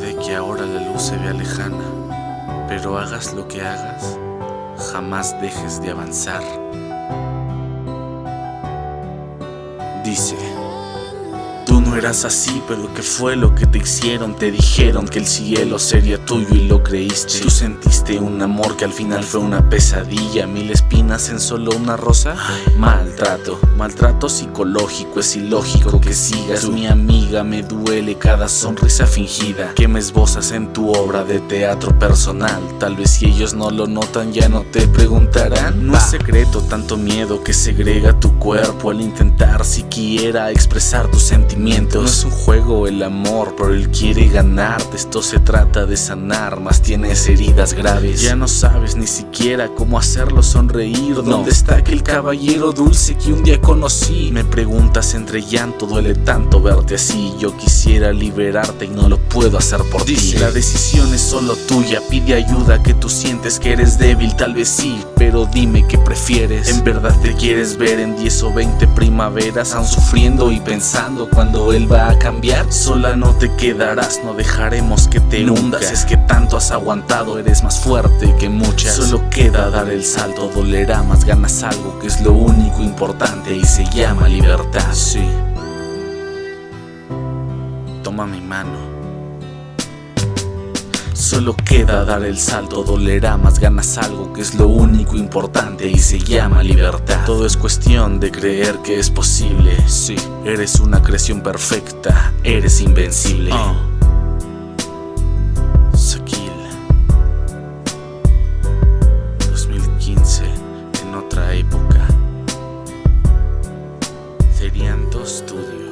que ahora la luz se vea lejana, pero hagas lo que hagas, jamás dejes de avanzar. Dice, no eras así, pero ¿qué fue lo que te hicieron? Te dijeron que el cielo sería tuyo y lo creíste. Tú sentiste un amor que al final fue una pesadilla, mil espinas en solo una rosa. Maltrato, maltrato psicológico, es ilógico que sigas. Tú, mi amiga, me duele cada sonrisa fingida que me esbozas en tu obra de teatro personal. Tal vez si ellos no lo notan, ya no te preguntarán. No es secreto tanto miedo que segrega tu cuerpo al intentar siquiera expresar tus sentimientos. No es un juego el amor, pero él quiere ganarte. Esto se trata de sanar, más tienes heridas graves. Ya no sabes ni siquiera cómo hacerlo sonreír. ¿Dónde está aquel caballero dulce que un día conocí? Me preguntas entre llanto, duele tanto verte así. Yo quisiera liberarte y no lo puedo hacer por ti. La decisión es solo tuya, pide ayuda que tú sientes que eres débil, tal vez sí, pero dime qué prefieres. ¿En verdad te quieres ver en 10 o 20 primaveras, aún sufriendo y pensando cuando cuando él va a cambiar. Sola no te quedarás, no dejaremos que te hundas. Es que tanto has aguantado, eres más fuerte que muchas. Solo queda dar el salto, dolerá más ganas algo Que es lo único importante y se llama libertad. Sí. Toma mi mano Solo queda dar el salto, dolerá más ganas algo que es lo único importante y se llama libertad. Todo es cuestión de creer que es posible. Sí, eres una creación perfecta, eres invencible. Uh. en otra época. Serían dos estudios.